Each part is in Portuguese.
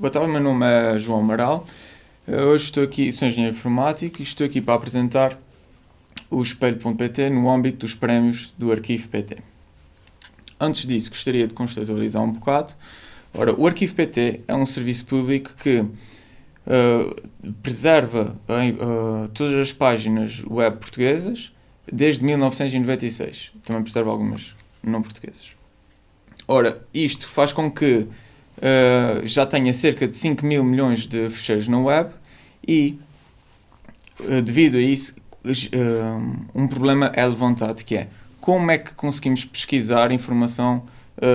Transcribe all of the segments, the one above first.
Boa tarde, meu nome é João Amaral. Hoje estou aqui, sou engenheiro informático e estou aqui para apresentar o espelho.pt no âmbito dos prémios do Arquivo PT. Antes disso, gostaria de contextualizar um bocado. Ora, o Arquivo PT é um serviço público que uh, preserva uh, todas as páginas web portuguesas desde 1996. Também preserva algumas não portuguesas. Ora, isto faz com que uh, já tenha cerca de 5 mil milhões de fecheiros na web e, uh, devido a isso, uh, um problema é levantado, que é como é que conseguimos pesquisar informação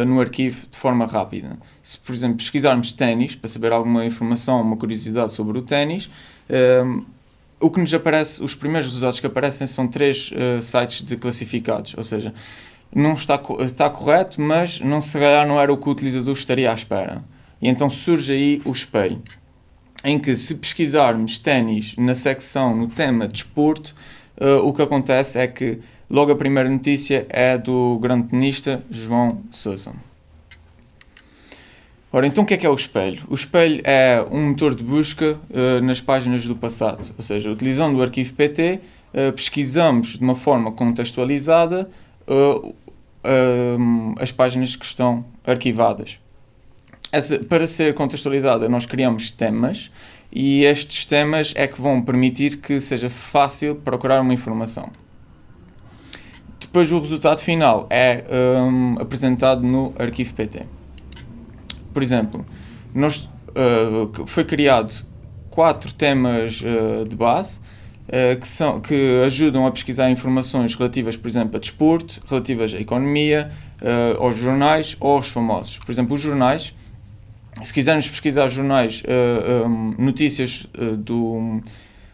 no arquivo de forma rápida. Se, por exemplo, pesquisarmos ténis, para saber alguma informação, uma curiosidade sobre o ténis, o que nos aparece, os primeiros resultados que aparecem são três sites de classificados, ou seja, não está, está correto, mas não se calhar não era o que o utilizador estaria à espera. E então surge aí o espelho, em que se pesquisarmos ténis na secção, no tema desporto, de uh, o que acontece é que logo a primeira notícia é do grande tenista João Sousa. Ora, então o que é que é o espelho? O espelho é um motor de busca uh, nas páginas do passado, ou seja, utilizando o arquivo PT, uh, pesquisamos de uma forma contextualizada uh, as páginas que estão arquivadas. Essa, para ser contextualizada, nós criamos temas e estes temas é que vão permitir que seja fácil procurar uma informação. Depois o resultado final é um, apresentado no arquivo PT. Por exemplo, nós, uh, foi criado quatro temas uh, de base que, são, que ajudam a pesquisar informações relativas, por exemplo, a desporto, relativas à economia, uh, aos jornais ou aos famosos. Por exemplo, os jornais, se quisermos pesquisar jornais, uh, um, notícias do,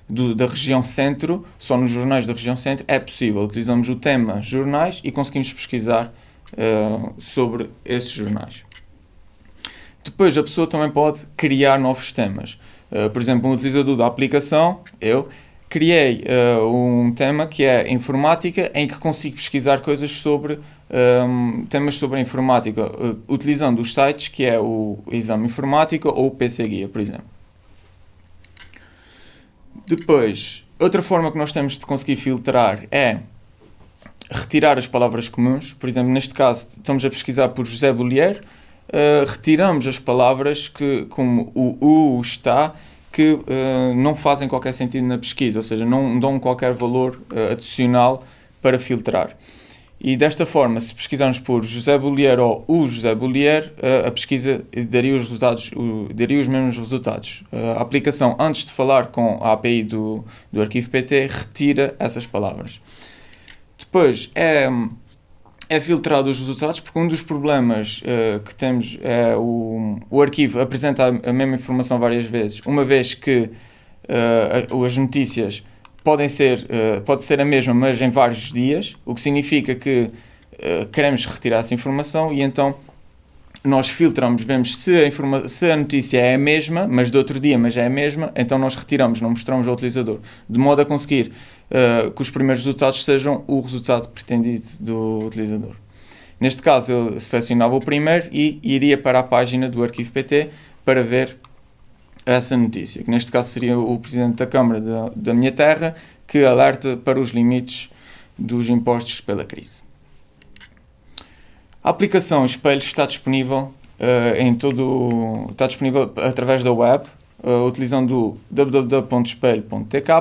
do, da região centro, só nos jornais da região centro, é possível. Utilizamos o tema jornais e conseguimos pesquisar sobre esses jornais. Depois, a pessoa também pode criar novos temas. Uh, por exemplo, um utilizador da aplicação, eu, criei uh, um tema que é informática, em que consigo pesquisar coisas sobre um, temas sobre a informática, uh, utilizando os sites que é o Exame Informática ou o PC Guia, por exemplo. Depois, outra forma que nós temos de conseguir filtrar é retirar as palavras comuns. Por exemplo, neste caso, estamos a pesquisar por José Bollier, uh, retiramos as palavras que, como o U está, que uh, não fazem qualquer sentido na pesquisa, ou seja, não dão qualquer valor uh, adicional para filtrar. E desta forma, se pesquisarmos por José Bollier ou o José Bollier, uh, a pesquisa daria os, resultados, daria os mesmos resultados. a aplicação, antes de falar com a API do, do arquivo PT, retira essas palavras. Depois, é é filtrado os resultados, porque um dos problemas uh, que temos é o, o arquivo apresenta a mesma informação várias vezes, uma vez que uh, as notícias podem ser, uh, pode ser a mesma, mas em vários dias, o que significa que queremos retirar essa informação e então nós filtramos, vemos se a, se a notícia é a mesma, mas do outro dia, mas é a mesma, então nós retiramos, não mostramos ao utilizador, de modo a conseguir uh, que os primeiros resultados sejam o resultado pretendido do utilizador. Neste caso, ele selecionava o primeiro e iria para a página do arquivo PT para ver essa notícia, que neste caso seria o Presidente da Câmara da, da minha terra, que alerta para os limites dos impostos pela crise. A aplicação Espelho está disponível uh, em todo está disponível através da web, uh, utilizando www.espelho.tk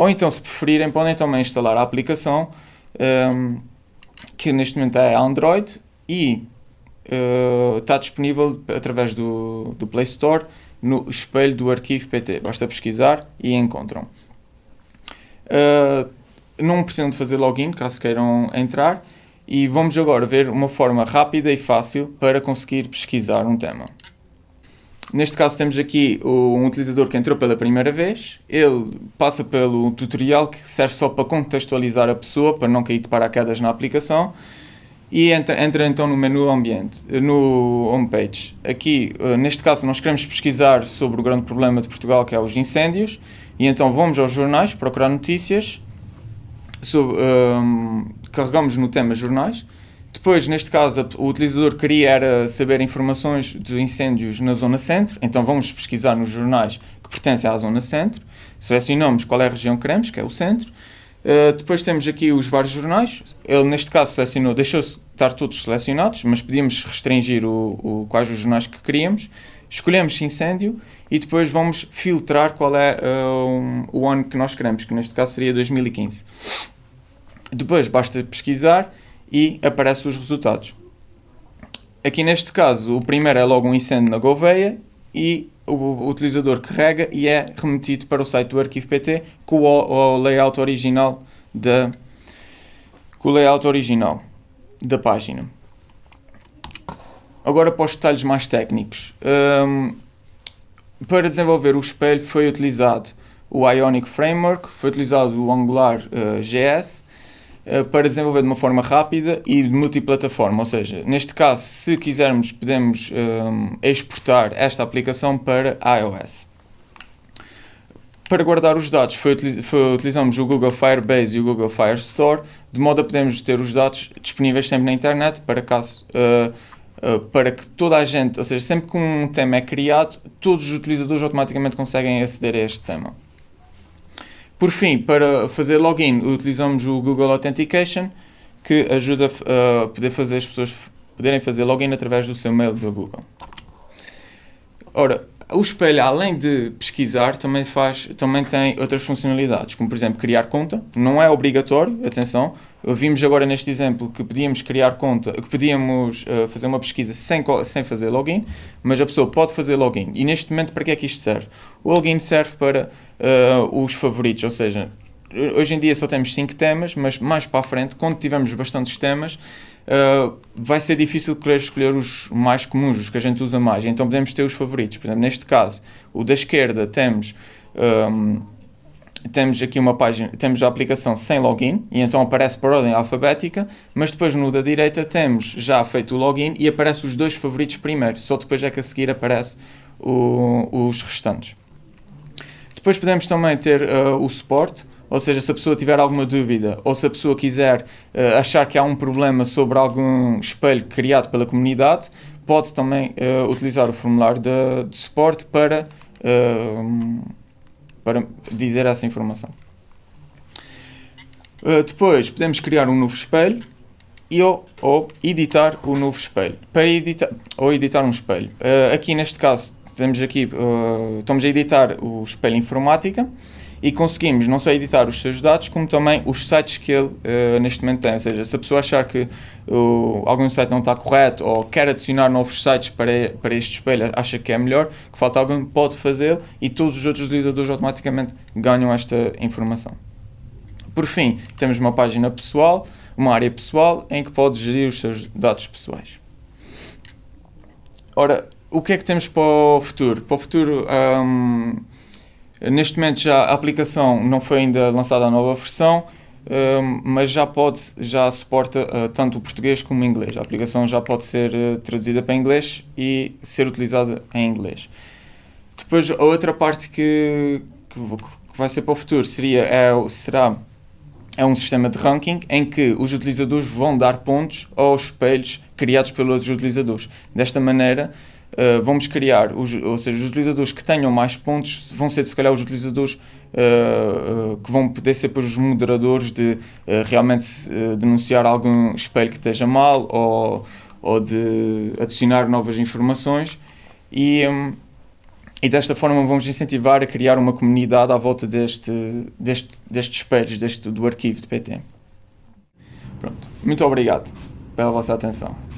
ou então, se preferirem, podem também instalar a aplicação um, ehm, que neste momento é Android e uh, está disponível através do, do Play Store no espelho do arquivo PT. Basta pesquisar e encontram. Uh, não precisam de fazer login caso queiram entrar e vamos agora ver uma forma rápida e fácil para conseguir pesquisar um tema. Neste caso temos aqui um utilizador que entrou pela primeira vez, ele passa pelo tutorial que serve só para contextualizar a pessoa, para não cair de paraquedas na aplicação, e entra, entra então no menu ambiente, no homepage. Aqui, eh, neste caso, nós queremos pesquisar sobre o grande problema de Portugal, que é os incêndios, e então vamos aos jornais, procurar notícias, sobre, um, ehm, carregamos no tema jornais, Depois, neste caso, o utilizador queria era saber informações de incêndios na zona centro, então vamos pesquisar nos jornais que pertencem à zona centro, selecionamos qual é a região que queremos, que é o centro, Uh, depois temos aqui os vários jornais. Ele, neste caso, selecionou, deixou estar todos selecionados, mas podíamos restringir o, o, quais os jornais que queríamos. Escolhemos incêndio e depois vamos filtrar qual é uh, o ano que nós queremos, que neste caso seria 2015. Depois basta pesquisar e aparecem os resultados. Aqui neste caso, o primeiro é logo um incêndio na Gouveia e o, utilizador carrega e é remetido para o site do arquivo PT com o, layout original da com o layout original da página. Agora para os detalhes mais técnicos. Um, para desenvolver o espelho foi utilizado o Ionic Framework, foi utilizado o Angular uh, GS uh, para desenvolver de uma forma rápida e multiplataforma, ou seja, neste caso, se quisermos, podemos um, exportar esta aplicação para iOS. Para guardar os dados, foi, foi, utilizamos o Google Firebase e o Google Firestore, de modo a podermos ter os dados disponíveis sempre na internet, para caso uh, Uh, para que toda a gente, ou seja, sempre que um tema é criado, todos os utilizadores automaticamente conseguem aceder a este tema. Por fim, para fazer login, utilizamos o Google Authentication, que ajuda a poder fazer as pessoas poderem fazer login através do seu mail do Google. Ora, o espelho, além de pesquisar, também, faz, também tem outras funcionalidades, como por exemplo criar conta. Não é obrigatório, atenção. Vimos agora neste exemplo que podíamos criar conta, que podíamos uh, fazer uma pesquisa sem, sem fazer login, mas a pessoa pode fazer login. E neste momento, para que é que isto serve? O login serve para uh, os favoritos, ou seja, hoje em dia só temos 5 temas, mas mais para a frente, quando tivermos bastantes temas, uh, vai ser difícil querer escolher os mais comuns, os que a gente usa mais. Então podemos ter os favoritos. Por exemplo, neste caso, o da esquerda temos. Um, temos aqui uma página, temos a aplicação sem login e então aparece por ordem alfabética, mas depois no da direita temos já feito o login e aparece os dois favoritos primeiro, só depois é que a seguir aparece o, os restantes. Depois podemos também ter uh, o suporte, ou seja, se a pessoa tiver alguma dúvida ou se a pessoa quiser uh, achar que há um problema sobre algum espelho criado pela comunidade, pode também uh, utilizar o formulário de, de suporte para, para dizer essa informação. depois podemos criar um novo espelho e ou, ou editar o novo espelho. Para editar, ou editar um espelho. aqui neste caso temos aqui, estamos a editar o espelho informática e conseguimos não só editar os seus dados, como também os sites que ele uh, neste momento tem. Ou seja, se a pessoa achar que uh, algum site não está correto ou quer adicionar novos sites para, para este espelho, acha que é melhor, que falta alguém, pode fazê-lo e todos os outros utilizadores automaticamente ganham esta informação. Por fim, temos uma página pessoal, uma área pessoal, em que pode gerir os seus dados pessoais. Ora, o que é que temos para o futuro? Para o futuro, um, Neste momento já a aplicação não foi ainda lançada a nova versão, hum, mas já pode, já suporta uh, tanto o português como o inglês. A aplicação já pode ser uh, traduzida para inglês e ser utilizada em inglês. Depois a outra parte que, que, que vai ser para o futuro seria, é, será é um sistema de ranking em que os utilizadores vão dar pontos aos espelhos criados pelos outros utilizadores. Desta maneira, uh, vamos criar, os, ou seja, os utilizadores que tenham mais pontos vão ser, se calhar, os utilizadores uh, que vão poder ser para os moderadores de realmente denunciar algum espelho que esteja mal ou, ou de adicionar novas informações. E, um, e desta forma vamos incentivar a criar uma comunidade à volta deste, deste, destes espelhos, deste, do arquivo de PT. Pronto. Muito obrigado pela vossa atenção.